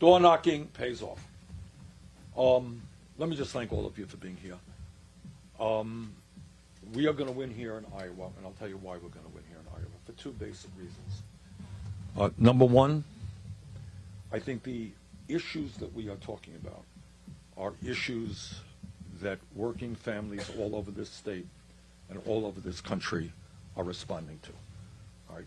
Door knocking pays off. Um, let me just thank all of you for being here. Um, we are going to win here in Iowa, and I'll tell you why we're going to win here in Iowa for two basic reasons. Uh, number one, I think the issues that we are talking about are issues that working families all over this state and all over this country are responding to. All right?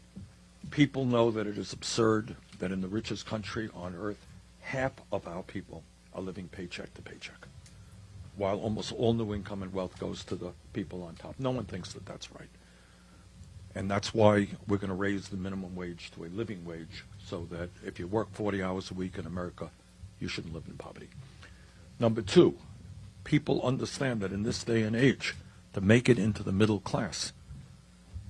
People know that it is absurd that in the richest country on earth, half of our people are living paycheck to paycheck, while almost all new income and wealth goes to the people on top. No one thinks that that's right. And that's why we're going to raise the minimum wage to a living wage so that if you work 40 hours a week in America, you shouldn't live in poverty. Number two, people understand that in this day and age, to make it into the middle class,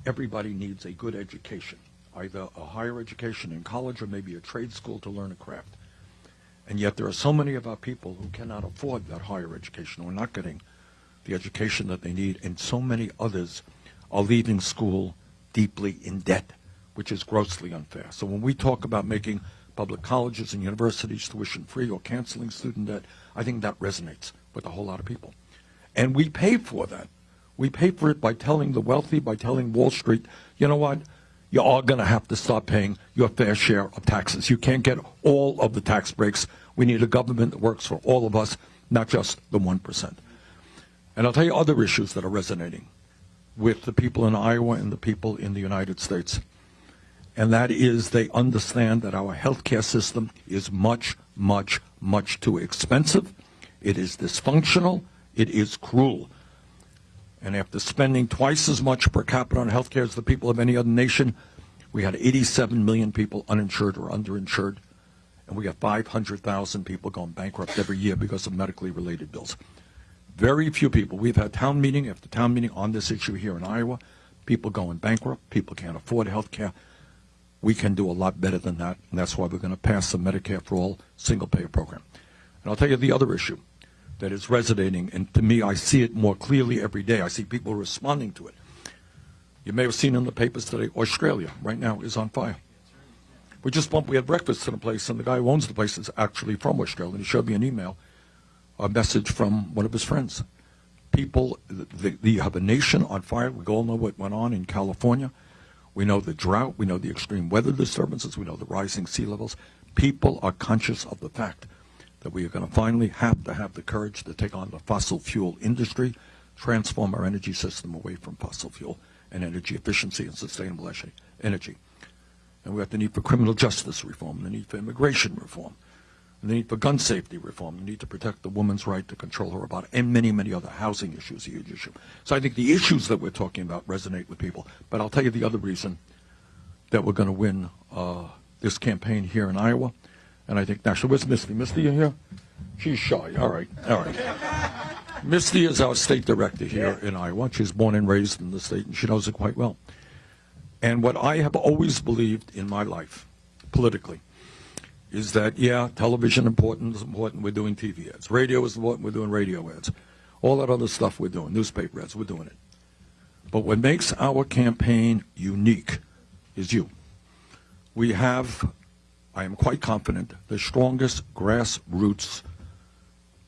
everybody needs a good education, either a higher education in college or maybe a trade school to learn a craft. And yet there are so many of our people who cannot afford that higher education, who are not getting the education that they need, and so many others are leaving school deeply in debt, which is grossly unfair. So when we talk about making public colleges and universities tuition free or canceling student debt, I think that resonates with a whole lot of people. And we pay for that. We pay for it by telling the wealthy, by telling Wall Street, you know what? You are going to have to start paying your fair share of taxes. You can't get all of the tax breaks. We need a government that works for all of us, not just the 1%. And I'll tell you other issues that are resonating with the people in Iowa and the people in the United States. And that is they understand that our healthcare system is much, much, much too expensive. It is dysfunctional. It is cruel. And after spending twice as much per capita on healthcare as the people of any other nation, we had 87 million people uninsured or underinsured, and we have 500,000 people going bankrupt every year because of medically related bills. Very few people. We've had town meeting after town meeting on this issue here in Iowa. People going bankrupt. People can't afford health care. We can do a lot better than that, and that's why we're going to pass the Medicare for All single-payer program. And I'll tell you the other issue that is resonating, and to me, I see it more clearly every day. I see people responding to it. You may have seen in the papers today, Australia right now is on fire. We just bumped, we had breakfast in a place, and the guy who owns the place is actually from Australia. And he showed me an email, a message from one of his friends. People, the, the, you have a nation on fire. We all know what went on in California. We know the drought. We know the extreme weather disturbances. We know the rising sea levels. People are conscious of the fact that we are going to finally have to have the courage to take on the fossil fuel industry, transform our energy system away from fossil fuel and energy efficiency and sustainable energy. And we have the need for criminal justice reform, the need for immigration reform, the need for gun safety reform, the need to protect the woman's right to control her body, and many, many other housing issues, a huge issue. So I think the issues that we're talking about resonate with people. But I'll tell you the other reason that we're going to win uh, this campaign here in Iowa and I think nationally. Where's Misty? Misty, you here? She's shy. All right, all right. Misty is our state director here in Iowa. She's born and raised in the state, and she knows it quite well. And what I have always believed in my life, politically, is that, yeah, television important is important, we're doing TV ads. Radio is important, we're doing radio ads. All that other stuff we're doing, newspaper ads, we're doing it. But what makes our campaign unique is you. We have I am quite confident, the strongest grassroots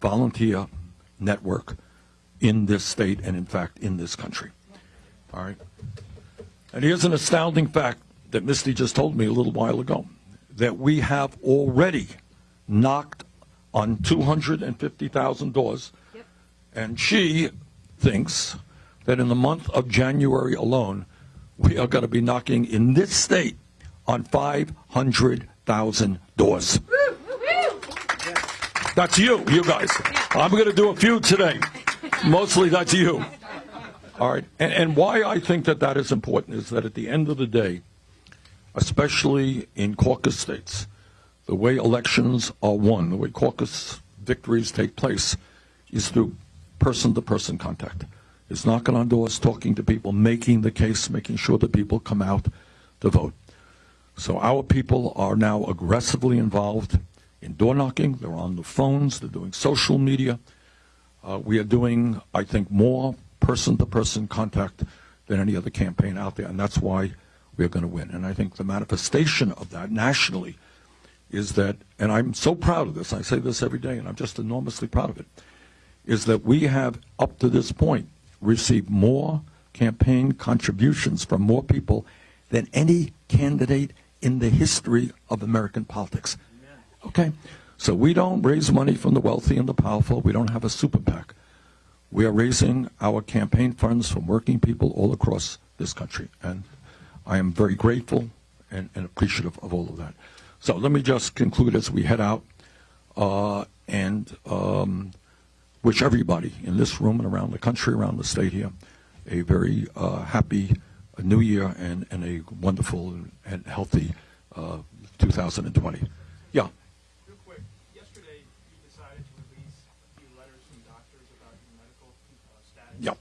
volunteer network in this state and, in fact, in this country. All right? And here's an astounding fact that Misty just told me a little while ago, that we have already knocked on 250,000 doors, yep. and she thinks that in the month of January alone, we are going to be knocking in this state on 500 thousand doors. That's you, you guys. I'm going to do a few today. Mostly that's you. All right. And, and, why I think that that is important is that at the end of the day, especially in caucus states, the way elections are won, the way caucus victories take place, is through person-to-person -person contact. It's knocking on doors, talking to people, making the case, making sure that people come out to vote. So our people are now aggressively involved in door knocking. They're on the phones. They're doing social media. Uh, we are doing, I think, more person-to-person -person contact than any other campaign out there, and that's why we are going to win. And I think the manifestation of that nationally is that, and I'm so proud of this, I say this every day, and I'm just enormously proud of it, is that we have, up to this point, received more campaign contributions from more people than any candidate in the history of American politics. Okay? So we don't raise money from the wealthy and the powerful. We don't have a super PAC. We are raising our campaign funds from working people all across this country. And I am very grateful and, and appreciative of all of that. So let me just conclude as we head out uh, and um, wish everybody in this room and around the country, around the state here, a very uh, happy uh, new year and, and a wonderful and healthy uh, 2020. Yeah. Real quick, yesterday you decided to release a few letters from doctors about your medical uh, status. Yeah.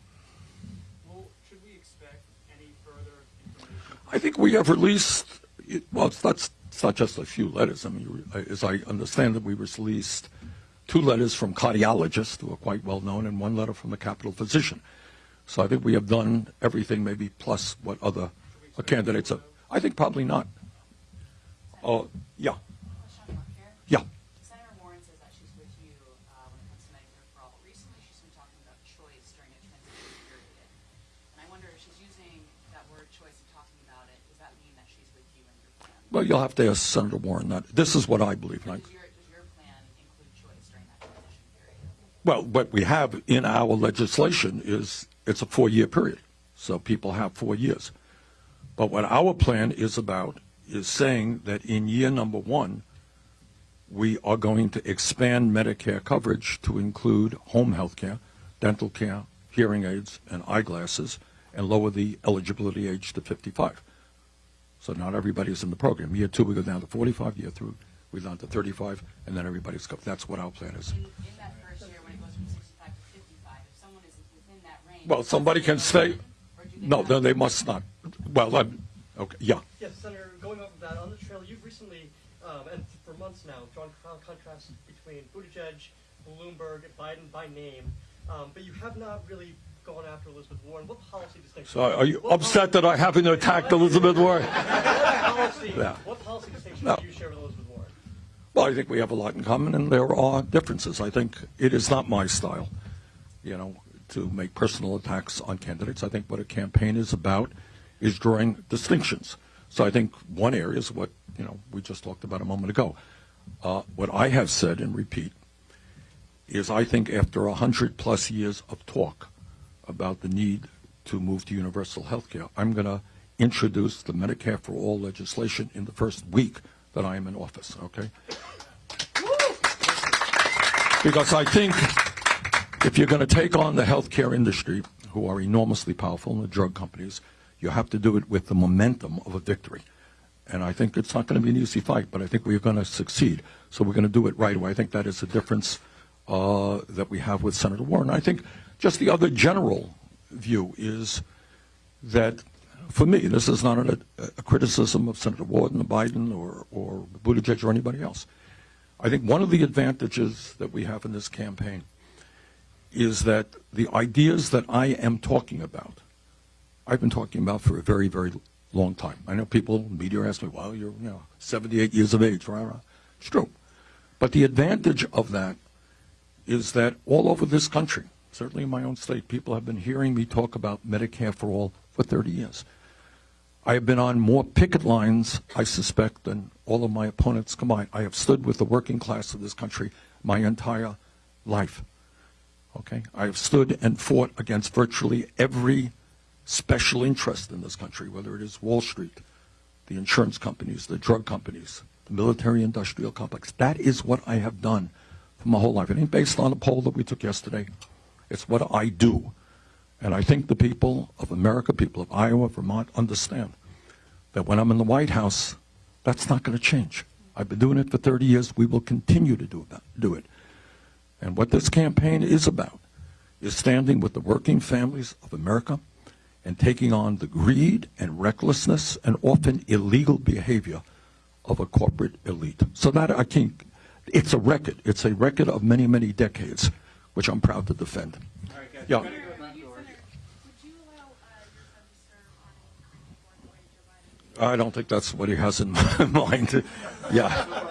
Well, should we expect any further information? I think we have released, well, it's not, it's not just a few letters. I mean, as I understand it, we released two letters from cardiologists who are quite well known and one letter from the Capitol physician. So I think we have done everything maybe plus what other uh, candidates have. I think probably not. Oh, yeah, Question mark here. yeah. Senator Warren says that she's with you uh, when it comes to Medicare for all. But recently, she's been talking about choice during a transition period. And I wonder if she's using that word choice and talking about it, does that mean that she's with you and your plan? Well, you'll have to ask Senator Warren that. This is what I believe. Does your, does your plan include choice during that transition period? Well, what we have in our legislation is it's a four-year period, so people have four years. But what our plan is about is saying that in year number one, we are going to expand Medicare coverage to include home health care, dental care, hearing aids, and eyeglasses, and lower the eligibility age to 55. So not everybody's in the program. Year two, we go down to 45. Year three, we go down to 35, and then everybody's covered. That's what our plan is. In, in that first year, when it goes from 65 to 55, if someone is within that range. Well, somebody can stay. Or do they No, then they must not. Well, I'm, okay, yeah. Yes, Senator, going off of that, on the trail, you've recently, um, and for months now, drawn con- contrasts between Buttigieg, Bloomberg, Biden by name, um, but you have not really gone after Elizabeth Warren. What policy distinction? So are you upset that I haven't attacked Elizabeth Warren? What policy, Yeah. what policy distinction No. do you share with Elizabeth Warren? Well, I think we have a lot in common, and there are differences. I think it is not my style, you know, to make personal attacks on candidates. I think what a campaign is about is drawing distinctions. So I think one area is what, you know, we just talked about a moment ago. Uh, what I have said and repeat is I think after a hundred plus years of talk about the need to move to universal health care, I'm going to introduce the Medicare for All legislation in the first week that I am in office, okay? Because I think if you're going to take on the healthcare industry, who are enormously powerful, and the drug companies, you have to do it with the momentum of a victory. And I think it's not going to be an easy fight, but I think we're going to succeed. So we're going to do it right away. I think that is the difference uh, that we have with Senator Warren. I think just the other general view is that, for me, this is not a, a criticism of Senator Warren or Biden or, or Buttigieg or anybody else. I think one of the advantages that we have in this campaign is that the ideas that I am talking about, I've been talking about for a very, very long time. I know people, media ask me, well, you're you know, 78 years of age. Rah. It's true. But the advantage of that is that all over this country, certainly in my own state, people have been hearing me talk about Medicare for all for 30 years. I have been on more picket lines, I suspect, than all of my opponents combined. I have stood with the working class of this country my entire life. Okay? I have stood and fought against virtually every special interest in this country, whether it is Wall Street, the insurance companies, the drug companies, the military industrial complex. That is what I have done for my whole life. It ain't based on a poll that we took yesterday. It's what I do. And I think the people of America, people of Iowa, Vermont, understand that when I'm in the White House, that's not going to change. I've been doing it for 30 years. We will continue to do, that, do it. And what this campaign is about is standing with the working families of America and taking on the greed and recklessness and often illegal behavior of a corporate elite. So that I think it's a record. It's a record of many, many decades, which I'm proud to defend. Yeah. Would you, Senator, would you allow uh, your son to serve on a board the way Joe Biden? I don't think that's what he has in mind. yeah.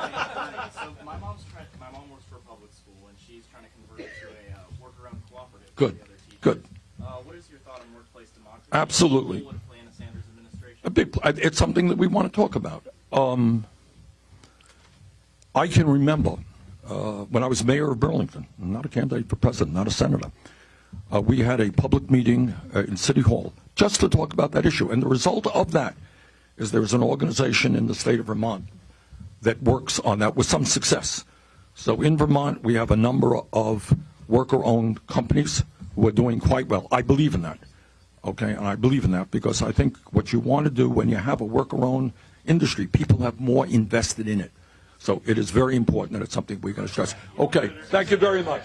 Good, the other teachers. good. Uh, what is your thought on workplace democracy? Absolutely. What role would it play in the Sanders administration? A big, it's something that we want to talk about. Um, I can remember uh, when I was mayor of Burlington, not a candidate for president, not a senator. Uh, we had a public meeting uh, in City Hall just to talk about that issue. And the result of that is there's an organization in the state of Vermont that works on that with some success. So in Vermont, we have a number of worker-owned companies who are doing quite well. I believe in that. Okay, and I believe in that because I think what you want to do when you have a worker-owned industry, people have more invested in it. So it is very important that it's something we're going to stress. Okay, thank you very much.